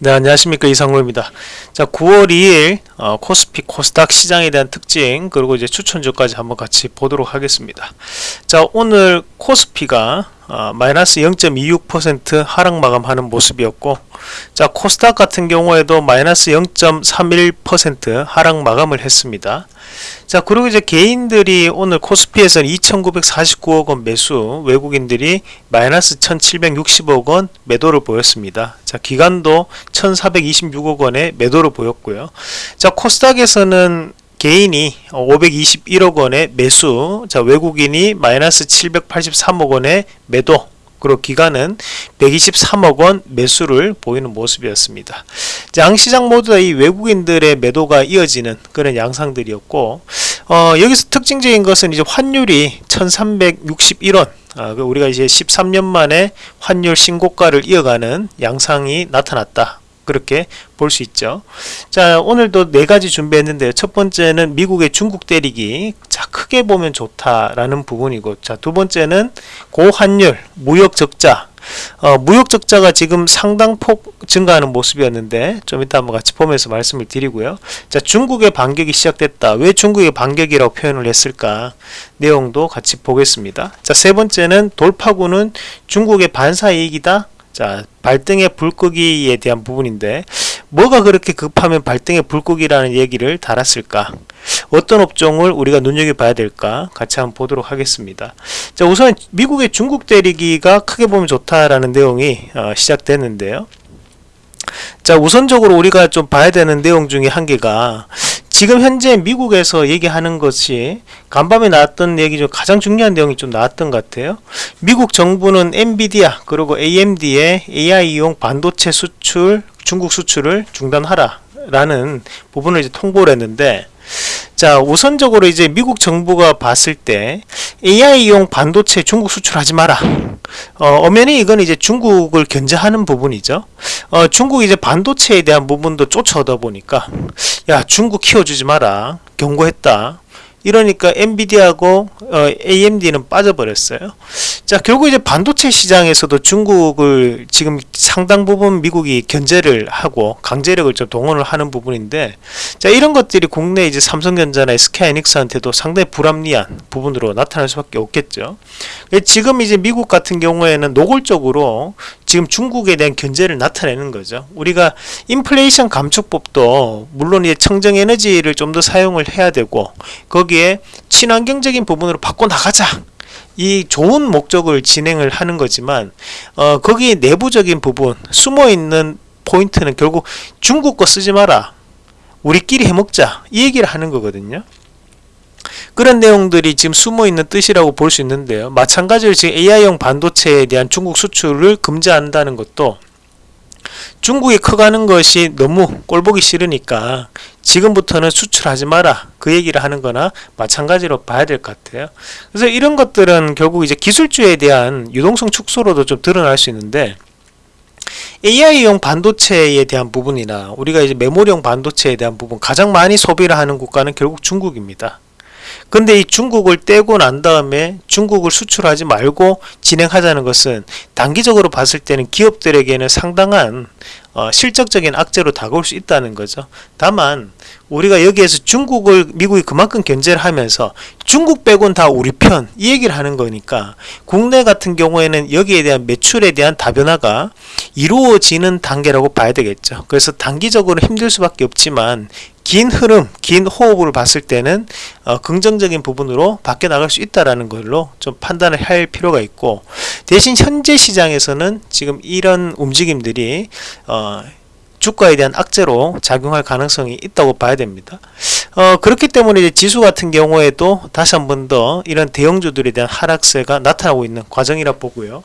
네 안녕하십니까. 이상로입니다. 자 9월 2일 어, 코스피 코스닥 시장에 대한 특징 그리고 이제 추천주까지 한번 같이 보도록 하겠습니다. 자 오늘 코스피가 어, 마이너스 0.26% 하락 마감하는 모습이었고 자 코스닥 같은 경우에도 마이너스 0.31% 하락 마감을 했습니다. 자 그리고 이제 개인들이 오늘 코스피에서는 2949억원 매수 외국인들이 마이너스 1760억원 매도를 보였습니다. 자 기간도 1426억원의 매도를 보였고요. 자 코스닥에서는 개인이 521억 원의 매수 자 외국인이 마이너스 783억 원의 매도 그리고 기간은 123억 원 매수를 보이는 모습이었습니다. 양시장 모두 다 이 외국인들의 매도가 이어지는 그런 양상들이었고 어, 여기서 특징적인 것은 이제 환율이 1361원 아, 그 우리가 이제 13년 만에 환율 신고가를 이어가는 양상이 나타났다. 그렇게 볼 수 있죠. 자, 오늘도 네 가지 준비했는데요. 첫 번째는 미국의 중국 때리기. 자, 크게 보면 좋다라는 부분이고, 자, 두 번째는 고환율, 무역 적자. 어, 무역 적자가 지금 상당폭 증가하는 모습이었는데 좀 이따 한번 같이 보면서 말씀을 드리고요. 자, 중국의 반격이 시작됐다. 왜 중국의 반격이라고 표현을 했을까? 내용도 같이 보겠습니다. 자, 세 번째는 돌파구는 중국의 반사이익이다. 자 발등의 불끄기에 대한 부분인데 뭐가 그렇게 급하면 발등의 불끄기라는 얘기를 달았을까? 어떤 업종을 우리가 눈여겨봐야 될까? 같이 한번 보도록 하겠습니다. 자 우선 미국의 중국 대리기가 크게 보면 좋다라는 내용이 어, 시작됐는데요. 자 우선적으로 우리가 좀 봐야 되는 내용 중에 한 개가 지금 현재 미국에서 얘기하는 것이 간밤에 나왔던 얘기 중 가장 중요한 내용이 좀 나왔던 것 같아요. 미국 정부는 엔비디아 그리고 AMD의 AI용 반도체 수출 중국 수출을 중단하라 라는 부분을 이제 통보를 했는데 자 우선적으로 이제 미국 정부가 봤을 때 AI용 반도체 중국 수출하지 마라. 어, 엄연히 이건 이제 중국을 견제하는 부분이죠. 어, 중국 이제 반도체에 대한 부분도 쫓아오다 보니까 야 중국 키워주지 마라. 경고했다 이러니까 엔비디아하고 어, AMD는 빠져버렸어요. 자 결국 이제 반도체 시장에서도 중국을 지금 상당 부분 미국이 견제를 하고 강제력을 좀 동원을 하는 부분인데 자 이런 것들이 국내 이제 삼성전자나 SK하이닉스한테도 상당히 불합리한 부분으로 나타날 수밖에 없겠죠. 지금 이제 미국 같은 경우에는 노골적으로 지금 중국에 대한 견제를 나타내는 거죠. 우리가 인플레이션 감축법도 물론 이제 청정 에너지를 좀 더 사용을 해야 되고 거기에 친환경적인 부분으로 바꿔 나가자. 이 좋은 목적을 진행을 하는 거지만 어, 거기 내부적인 부분 숨어 있는 포인트는 결국 중국 거 쓰지 마라. 우리끼리 해먹자. 이 얘기를 하는 거거든요. 그런 내용들이 지금 숨어있는 뜻이라고 볼 수 있는데요. 마찬가지로 지금 AI용 반도체에 대한 중국 수출을 금지한다는 것도 중국이 커가는 것이 너무 꼴보기 싫으니까 지금부터는 수출하지 마라. 그 얘기를 하는 거나 마찬가지로 봐야 될 것 같아요. 그래서 이런 것들은 결국 이제 기술주에 대한 유동성 축소로도 좀 드러날 수 있는데 AI용 반도체에 대한 부분이나 우리가 이제 메모리용 반도체에 대한 부분 가장 많이 소비를 하는 국가는 결국 중국입니다 근데 이 중국을 떼고 난 다음에 중국을 수출하지 말고 진행하자는 것은 단기적으로 봤을 때는 기업들에게는 상당한 어, 실적적인 악재로 다가올 수 있다는 거죠. 다만 우리가 여기에서 중국을 미국이 그만큼 견제를 하면서 중국 빼곤 다 우리 편 이 얘기를 하는 거니까 국내 같은 경우에는 여기에 대한 매출에 대한 다변화가 이루어지는 단계라고 봐야 되겠죠. 그래서 단기적으로 힘들 수밖에 없지만 긴 흐름, 긴 호흡을 봤을 때는 어, 긍정적인 부분으로 바뀌어 나갈 수 있다라는 걸로 좀 판단을 할 필요가 있고 대신 현재 시장에서는 지금 이런 움직임들이 어, 주가에 대한 악재로 작용할 가능성이 있다고 봐야 됩니다. 어, 그렇기 때문에 지수 같은 경우에도 다시 한 번 더 이런 대형주들에 대한 하락세가 나타나고 있는 과정이라 보고요.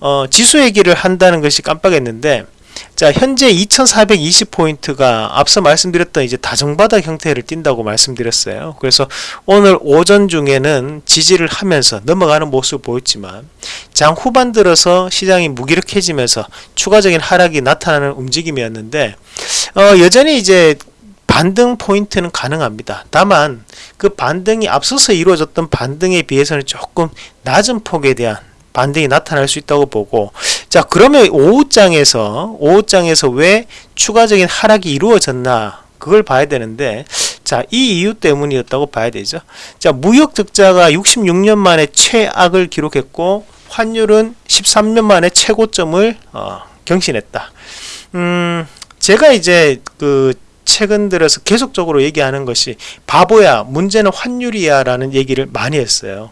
어, 지수 얘기를 한다는 것이 깜빡했는데 자 현재 2420포인트가 앞서 말씀드렸던 이제 다정바닥 형태를 띈다고 말씀드렸어요 그래서 오늘 오전 중에는 지지를 하면서 넘어가는 모습을 보였지만 장 후반 들어서 시장이 무기력해지면서 추가적인 하락이 나타나는 움직임이었는데 어, 여전히 이제 반등 포인트는 가능합니다. 다만 그 반등이 앞서서 이루어졌던 반등에 비해서는 조금 낮은 폭에 대한 반등이 나타날 수 있다고 보고 자 그러면 5장에서 5장에서 왜 추가적인 하락이 이루어졌나? 그걸 봐야 되는데 자 이 이유 때문이었다고 봐야 되죠. 자 무역 적자가 66년 만에 최악을 기록했고 환율은 13년 만에 최고점을 어, 경신했다. 음 제가 이제 그 최근 들어서 계속적으로 얘기하는 것이 바보야 문제는 환율이야 라는 얘기를 많이 했어요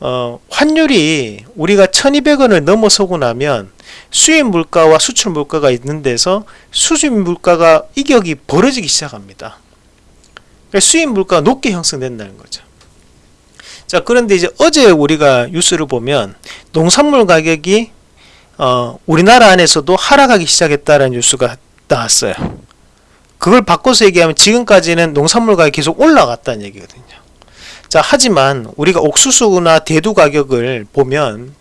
어, 환율이 우리가 1200원을 넘어서고 나면 수입 물가와 수출 물가가 있는 데서 수입 물가가 이격이 벌어지기 시작합니다. 그러니까 수입 물가가 높게 형성된다는 거죠. 자 그런데 이제 어제 우리가 뉴스를 보면 농산물 가격이 어, 우리나라 안에서도 하락하기 시작했다는 뉴스가 나왔어요. 그걸 바꿔서 얘기하면 지금까지는 농산물 가격이 계속 올라갔다는 얘기거든요. 자 하지만 우리가 옥수수나 대두 가격을 보면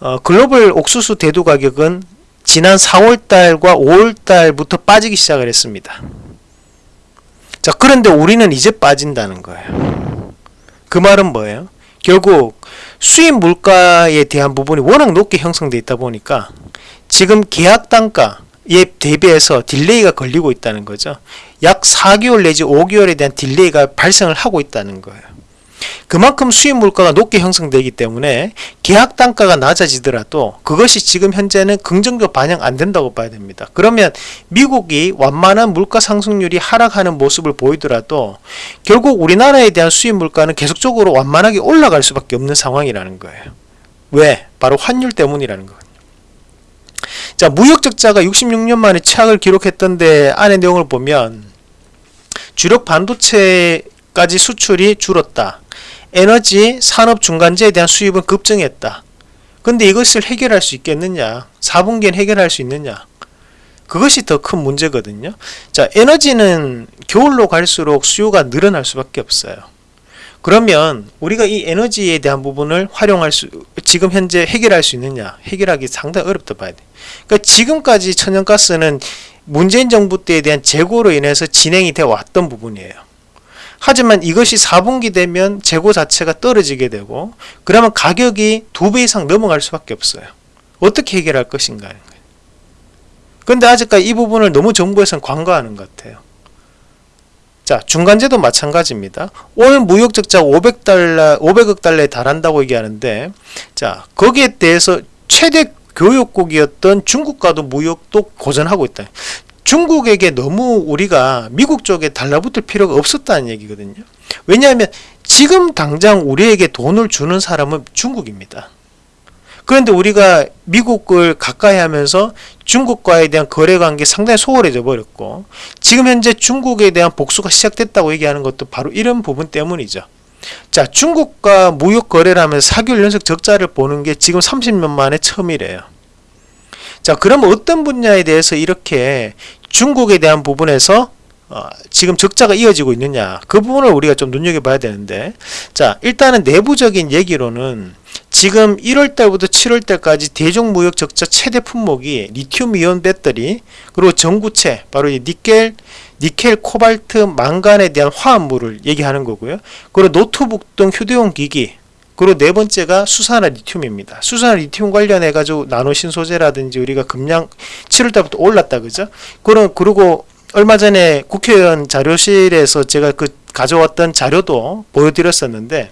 어, 글로벌 옥수수 대두 가격은 지난 4월달과 5월달부터 빠지기 시작을 했습니다. 자 그런데 우리는 이제 빠진다는 거예요. 그 말은 뭐예요? 결국 수입 물가에 대한 부분이 워낙 높게 형성되어 있다 보니까 지금 계약 단가에 대비해서 delay가 걸리고 있다는 거죠. 약 4개월 내지 5개월에 대한 delay가 발생을 하고 있다는 거예요. 그만큼 수입 물가가 높게 형성되기 때문에 계약 단가가 낮아지더라도 그것이 지금 현재는 긍정적 반영 안 된다고 봐야 됩니다. 그러면 미국이 완만한 물가 상승률이 하락하는 모습을 보이더라도 결국 우리나라에 대한 수입 물가는 계속적으로 완만하게 올라갈 수밖에 없는 상황이라는 거예요. 왜? 바로 환율 때문이라는 거예요. 자, 무역 적자가 66년 만에 최악을 기록했던데 안의 내용을 보면 주력 반도체까지 수출이 줄었다. 에너지 산업 중간재에 대한 수입은 급증했다. 근데 이것을 해결할 수 있겠느냐? 4분기엔 해결할 수 있느냐? 그것이 더 큰 문제거든요. 자, 에너지는 겨울로 갈수록 수요가 늘어날 수밖에 없어요. 그러면 우리가 이 에너지에 대한 부분을 활용할 수 지금 현재 해결할 수 있느냐? 해결하기 상당히 어렵다 봐야 돼. 그러니까 지금까지 천연가스는 문재인 정부 때에 대한 재고로 인해서 진행이 되어 왔던 부분이에요. 하지만 이것이 4분기 되면 재고 자체가 떨어지게 되고 그러면 가격이 두 배 이상 넘어갈 수밖에 없어요. 어떻게 해결할 것인가 근데 아직까지 이 부분을 너무 정부에서는 관과하는 것 같아요. 자, 중간재도 마찬가지입니다. 올 무역 적자 500달러, 500억 달러에 달한다고 얘기하는데, 자, 거기에 대해서 최대 교역국이었던 중국과도 무역도 고전하고 있다. 중국에게 너무 우리가 미국 쪽에 달라붙을 필요가 없었다는 얘기거든요. 왜냐하면 지금 당장 우리에게 돈을 주는 사람은 중국입니다. 그런데 우리가 미국을 가까이 하면서 중국과에 대한 거래 관계 상당히 소홀해져 버렸고 지금 현재 중국에 대한 복수가 시작됐다고 얘기하는 것도 바로 이런 부분 때문이죠. 자, 중국과 무역 거래를 하면서 4개월 연속 적자를 보는 게 지금 30년 만에 처음이래요. 자, 그럼 어떤 분야에 대해서 이렇게 중국에 대한 부분에서 어, 지금 적자가 이어지고 있느냐. 그 부분을 우리가 좀 눈여겨봐야 되는데. 자 일단은 내부적인 얘기로는 지금 1월달부터 7월달까지 대종무역 적자 최대 품목이 리튬이온 배터리 그리고 전구체 바로 이 니켈 니켈, 코발트, 망간에 대한 화합물을 얘기하는 거고요. 그리고 노트북 등 휴대용 기기 그리고 네 번째가 수산화 리튬입니다. 수산화 리튬 관련해 가지고 나노 신소재라든지 우리가 금양 7월 달부터 올랐다 그죠? 그럼 그리고 얼마 전에 국회의원 자료실에서 제가 그 가져왔던 자료도 보여드렸었는데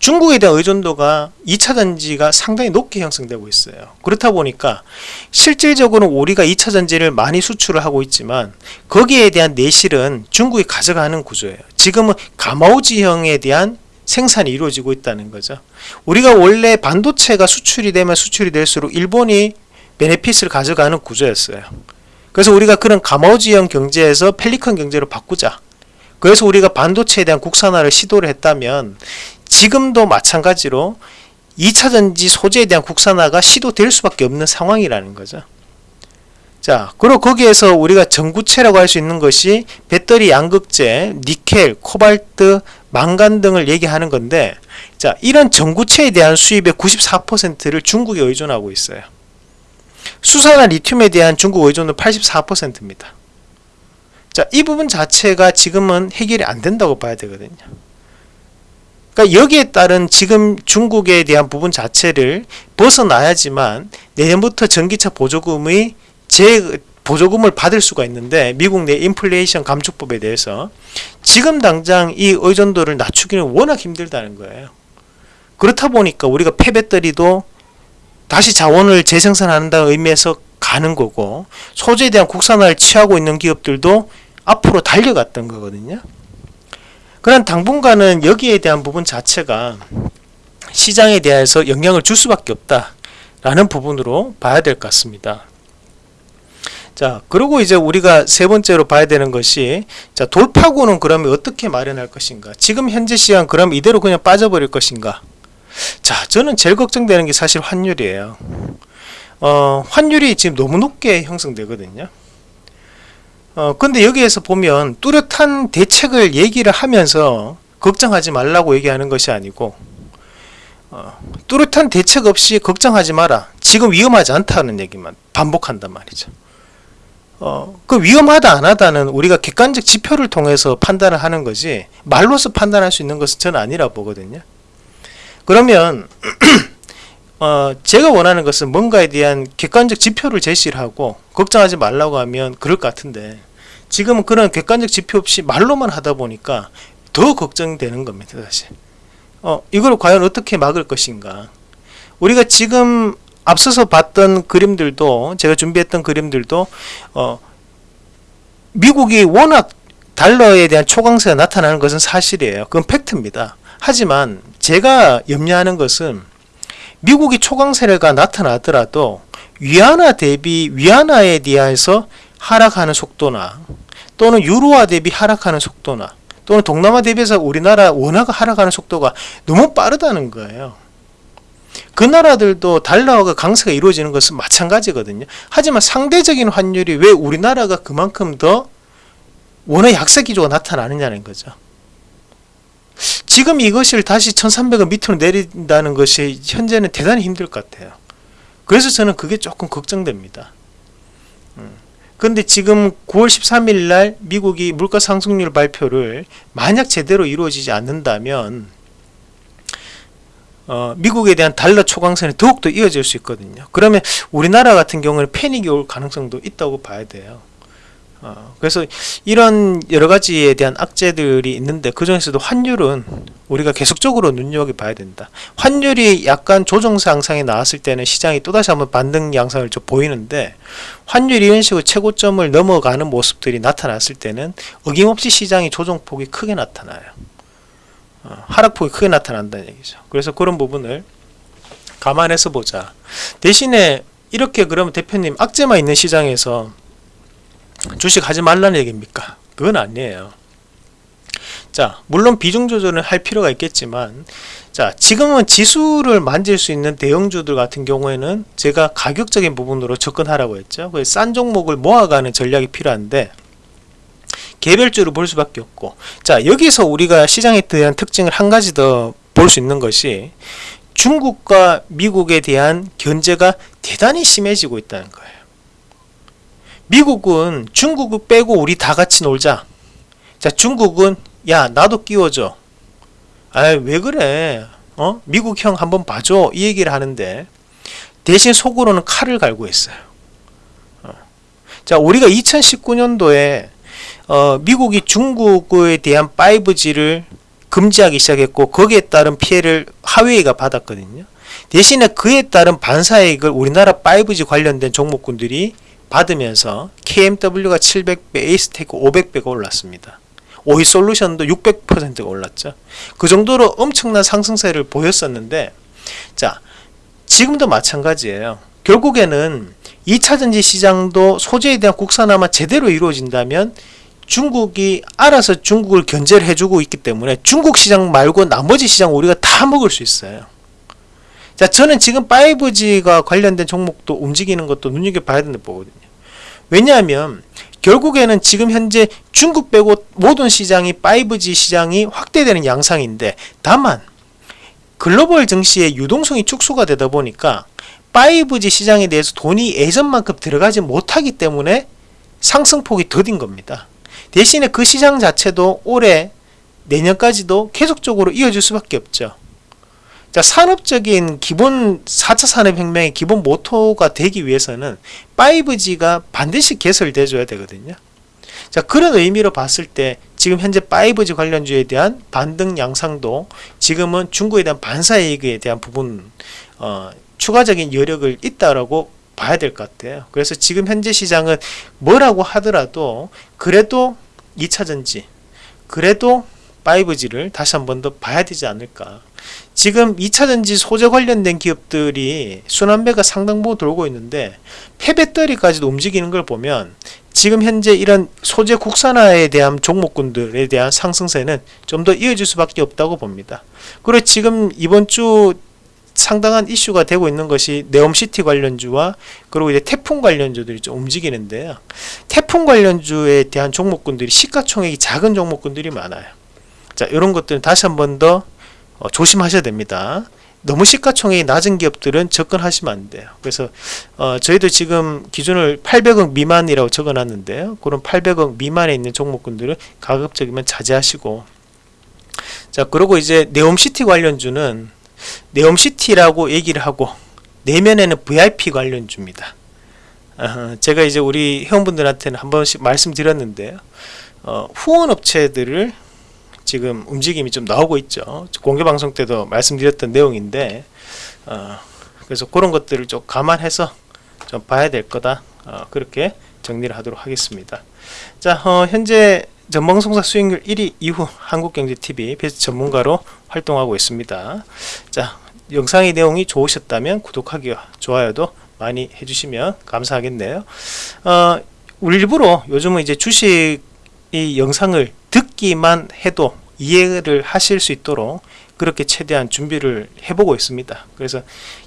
중국에 대한 의존도가 2차 전지가 상당히 높게 형성되고 있어요. 그렇다 보니까 실질적으로 우리가 2차 전지를 많이 수출을 하고 있지만 거기에 대한 내실은 중국이 가져가는 구조예요. 지금은 가마우지형에 대한 생산이 이루어지고 있다는 거죠. 우리가 원래 반도체가 수출이 되면 수출이 될수록 일본이 베네핏을 가져가는 구조였어요. 그래서 우리가 그런 가마우지형 경제에서 펠리컨 경제로 바꾸자. 그래서 우리가 반도체에 대한 국산화를 시도를 했다면 지금도 마찬가지로 2차전지 소재에 대한 국산화가 시도될 수밖에 없는 상황이라는 거죠. 자, 그리고 거기에서 우리가 전구체라고 할 수 있는 것이 배터리 양극재, 니켈, 코발트, 망간 등을 얘기하는 건데 자 이런 전구체에 대한 수입의 94%를 중국에 의존하고 있어요. 수산화 리튬에 대한 중국 의존도 84%입니다. 자, 이 부분 자체가 지금은 해결이 안 된다고 봐야 되거든요. 그러니까 여기에 따른 지금 중국에 대한 부분 자체를 벗어나야지만 내년부터 전기차 보조금의 재 보조금을 받을 수가 있는데 미국 내 인플레이션 감축법에 대해서 지금 당장 이 의존도를 낮추기는 워낙 힘들다는 거예요. 그렇다 보니까 우리가 폐배터리도 다시 자원을 재생산한다는 의미에서 가는 거고 소재에 대한 국산화를 취하고 있는 기업들도 앞으로 달려갔던 거거든요. 그런 당분간은 여기에 대한 부분 자체가 시장에 대해서 영향을 줄 수밖에 없다라는 부분으로 봐야 될 것 같습니다. 자, 그리고 이제 우리가 세 번째로 봐야 되는 것이 자, 돌파구는 그러면 어떻게 마련할 것인가? 지금 현재 시장 그럼 이대로 그냥 빠져버릴 것인가? 자, 저는 제일 걱정되는 게 사실 환율이에요. 어, 환율이 지금 너무 높게 형성되거든요. 어, 근데 여기에서 보면 뚜렷한 대책을 얘기를 하면서 걱정하지 말라고 얘기하는 것이 아니고 어, 뚜렷한 대책 없이 걱정하지 마라. 지금 위험하지 않다는 얘기만 반복한단 말이죠. 어, 그 위험하다 안 하다는 우리가 객관적 지표를 통해서 판단을 하는 거지 말로서 판단할 수 있는 것은 저는 아니라 보거든요. 그러면 어, 제가 원하는 것은 뭔가에 대한 객관적 지표를 제시를 하고 걱정하지 말라고 하면 그럴 것 같은데 지금은 그런 객관적 지표 없이 말로만 하다 보니까 더 걱정되는 겁니다 사실 어, 이걸 과연 어떻게 막을 것인가 우리가 지금 앞서서 봤던 그림들도 제가 준비했던 그림들도 어, 미국이 워낙 달러에 대한 초강세가 나타나는 것은 사실이에요 그건 팩트입니다 하지만 제가 염려하는 것은 미국이 초강세가 나타나더라도 위안화 대비 위안화에 대해서 하락하는 속도나 또는 유로화 대비 하락하는 속도나 또는 동남아 대비해서 우리나라 원화가 하락하는 속도가 너무 빠르다는 거예요. 그 나라들도 달러가 강세가 이루어지는 것은 마찬가지거든요. 하지만 상대적인 환율이 왜 우리나라가 그만큼 더 원화 약세 기조가 나타나느냐는 거죠. 지금 이것을 다시 1300원 밑으로 내린다는 것이 현재는 대단히 힘들 것 같아요. 그래서 저는 그게 조금 걱정됩니다. 그런데 지금 9월 13일 날 미국이 물가 상승률 발표를 만약 제대로 이루어지지 않는다면 어, 미국에 대한 달러 초강세는 더욱더 이어질 수 있거든요. 그러면 우리나라 같은 경우는 패닉이 올 가능성도 있다고 봐야 돼요. 어, 그래서 이런 여러 가지에 대한 악재들이 있는데 그 중에서도 환율은 우리가 계속적으로 눈여겨봐야 된다. 환율이 약간 조정세 양상이 나왔을 때는 시장이 또다시 한번 반등 양상을 좀 보이는데 환율이 이런 식으로 최고점을 넘어가는 모습들이 나타났을 때는 어김없이 시장이 조정폭이 크게 나타나요. 어, 하락폭이 크게 나타난다는 얘기죠. 그래서 그런 부분을 감안해서 보자. 대신에 이렇게 그러면 대표님 악재만 있는 시장에서 주식 하지 말라는 얘기입니까? 그건 아니에요. 자, 물론 비중 조절을 할 필요가 있겠지만, 자, 지금은 지수를 만질 수 있는 대형주들 같은 경우에는 제가 가격적인 부분으로 접근하라고 했죠. 싼 종목을 모아가는 전략이 필요한데, 개별주를 볼 수밖에 없고, 자, 여기서 우리가 시장에 대한 특징을 한 가지 더 볼 수 있는 것이 중국과 미국에 대한 견제가 대단히 심해지고 있다는 거예요. 미국은 중국을 빼고 우리 다 같이 놀자. 자, 중국은 야 나도 끼워줘. 아왜 그래? 어? 미국 형 한번 봐줘. 이 얘기를 하는데 대신 속으로는 칼을 갈고 있어요. 어. 자, 우리가 2019년도에 어, 미국이 중국에 대한 5G를 금지하기 시작했고 거기에 따른 피해를 하웨이가 받았거든요. 대신에 그에 따른 반사이익을 우리나라 5G 관련된 종목군들이 받으면서 KMW가 700배, 에이스테크 500배가 올랐습니다. 오이 솔루션도 600%가 올랐죠. 그 정도로 엄청난 상승세를 보였었는데 자 지금도 마찬가지예요. 결국에는 2차전지 시장도 소재에 대한 국산화만 제대로 이루어진다면 중국이 알아서 중국을 견제를 해주고 있기 때문에 중국 시장 말고 나머지 시장 우리가 다 먹을 수 있어요. 자, 저는 지금 5G가 관련된 종목도 움직이는 것도 눈여겨봐야 된다 보거든요. 왜냐하면 결국에는 지금 현재 중국 빼고 모든 시장이 5G 시장이 확대되는 양상인데 다만 글로벌 증시의 유동성이 축소가 되다 보니까 5G 시장에 대해서 돈이 예전만큼 들어가지 못하기 때문에 상승폭이 더딘 겁니다. 대신에 그 시장 자체도 올해 내년까지도 계속적으로 이어질 수밖에 없죠. 자, 산업적인 기본 4차 산업혁명의 기본 모토가 되기 위해서는 5G가 반드시 개설돼 줘야 되거든요. 자, 그런 의미로 봤을 때 지금 현재 5G 관련주에 대한 반등 양상도 지금은 중국에 대한 반사 이익에 대한 부분 어, 추가적인 여력을 있다라고 봐야 될 것 같아요. 그래서 지금 현재 시장은 뭐라고 하더라도 그래도 2차전지 그래도 5G를 다시 한 번 더 봐야 되지 않을까. 지금 2차전지 소재 관련된 기업들이 순환배가 상당 부분 돌고 있는데 폐배터리까지도 움직이는 걸 보면 지금 현재 이런 소재 국산화에 대한 종목군들에 대한 상승세는 좀 더 이어질 수밖에 없다고 봅니다. 그리고 지금 이번 주 상당한 이슈가 되고 있는 것이 네옴시티 관련주와 그리고 이제 태풍 관련주들이 좀 움직이는데요. 태풍 관련주에 대한 종목군들이 시가총액이 작은 종목군들이 많아요. 자, 이런 것들은 다시 한 번더 어, 조심하셔야 됩니다. 너무 시가총액이 낮은 기업들은 접근하시면 안 돼요. 그래서 어, 저희도 지금 기준을 800억 미만이라고 적어놨는데요. 그런 800억 미만에 있는 종목군들은 가급적이면 자제하시고 자 그리고 이제 네옴시티 관련주는 네옴시티라고 얘기를 하고 내면에는 VIP 관련주입니다. 어, 제가 이제 우리 회원분들한테는 한 번씩 말씀드렸는데요. 어, 후원업체들을 지금 움직임이 좀 나오고 있죠. 공개 방송 때도 말씀드렸던 내용인데 어, 그래서 그런 것들을 좀 감안해서 좀 봐야 될 거다. 어, 그렇게 정리를 하도록 하겠습니다. 자, 어, 현재 전방송사 수익률 1위 이후 한국경제TV 베스트 전문가로 활동하고 있습니다. 자, 영상의 내용이 좋으셨다면 구독하기와 좋아요도 많이 해주시면 감사하겠네요. 어, 일부러 요즘은 이제 주식 이 영상을 듣기만 해도 이해를 하실 수 있도록 그렇게 최대한 준비를 해보고 있습니다. 그래서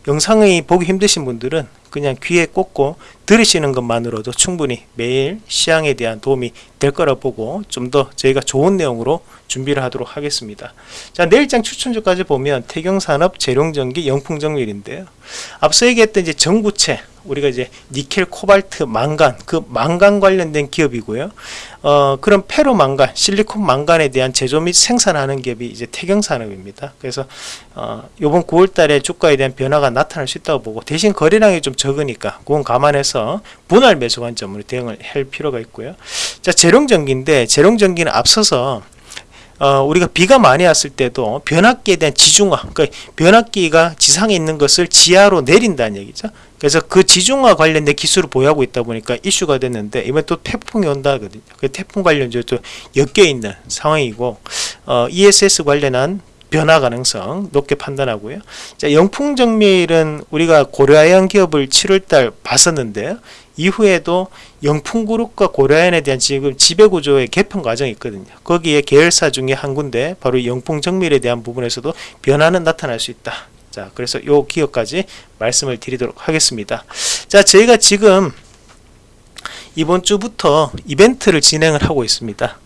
영상이 보기 힘드신 분들은 그냥 귀에 꽂고 들으시는 것만으로도 충분히 매일 시향에 대한 도움이 될 거라 보고 좀 더 저희가 좋은 내용으로 준비를 하도록 하겠습니다. 자 내일장 추천주까지 보면 태경산업, 재룡전기, 영풍정밀인데요. 앞서 얘기했던 이제 정부채 우리가 이제 니켈, 코발트, 망간 그 망간 관련된 기업이고요. 어, 그런 페로 망간, 실리콘 망간에 대한 제조 및 생산하는 기업이 이제 태경산업입니다. 그래서 어, 이번 9월달에 주가에 대한 변화가 나타날 수 있다고 보고 대신 거래량이 좀 적으니까 그건 감안해서 분할 매수 관점으로 대응을 할 필요가 있고요. 자 재룡전기인데 재룡전기는 앞서서 어, 우리가 비가 많이 왔을 때도 변압기에 대한 지중화, 그러니까 변압기가 지상에 있는 것을 지하로 내린다는 얘기죠. 그래서 그 지중화 관련된 기술을 보유하고 있다 보니까 이슈가 됐는데 이번에 또 태풍이 온다거든요. 그 태풍 관련주 또 엮여 있는 상황이고 어, ESS 관련한 변화 가능성 높게 판단하고요. 자, 영풍정밀은 우리가 고려아연 기업을 7월달 봤었는데요. 이후에도 영풍그룹과 고려아연에 대한 지금 지배구조의 개편 과정이 있거든요. 거기에 계열사 중에 한 군데 바로 영풍정밀에 대한 부분에서도 변화는 나타날 수 있다. 자, 그래서 요 기업까지 말씀을 드리도록 하겠습니다. 자, 저희가 지금 이번 주부터 이벤트를 진행을 하고 있습니다.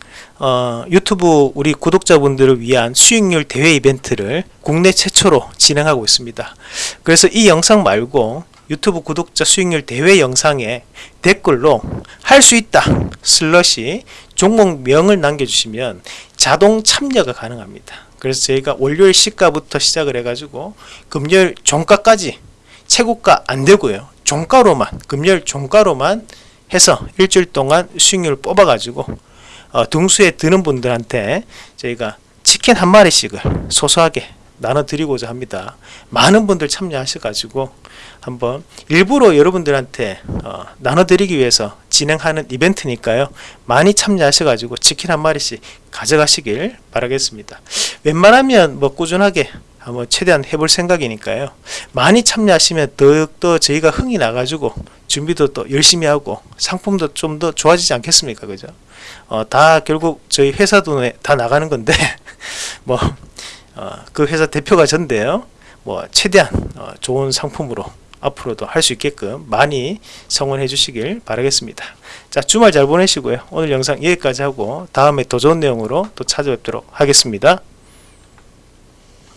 어, 유튜브 우리 구독자분들을 위한 수익률 대회 이벤트를 국내 최초로 진행하고 있습니다. 그래서 이 영상 말고 유튜브 구독자 수익률 대회 영상에 댓글로 할 수 있다 슬러시 종목명을 남겨주시면 자동 참여가 가능합니다. 그래서 저희가 월요일 시가부터 시작을 해가지고 금요일 종가까지 최고가 안 되고요. 종가로만 금요일 종가로만 해서 일주일 동안 수익률을 뽑아가지고 어, 등수에 드는 분들한테 저희가 치킨 한 마리씩을 소소하게 나눠드리고자 합니다. 많은 분들 참여하셔가지고 한번 일부러 여러분들한테 어, 나눠드리기 위해서 진행하는 이벤트니까요. 많이 참여하셔가지고 치킨 한 마리씩 가져가시길 바라겠습니다. 웬만하면 뭐 꾸준하게 한번 최대한 해볼 생각이니까요. 많이 참여하시면 더욱더 저희가 흥이 나가지고 준비도 또 열심히 하고 상품도 좀 더 좋아지지 않겠습니까? 그죠? 어, 다 결국 저희 회사 돈에 다 나가는 건데 뭐 어, 그 회사 대표가 전데요. 뭐 최대한 어, 좋은 상품으로 앞으로도 할 수 있게끔 많이 성원해 주시길 바라겠습니다. 자 주말 잘 보내시고요. 오늘 영상 여기까지 하고 다음에 더 좋은 내용으로 또 찾아뵙도록 하겠습니다.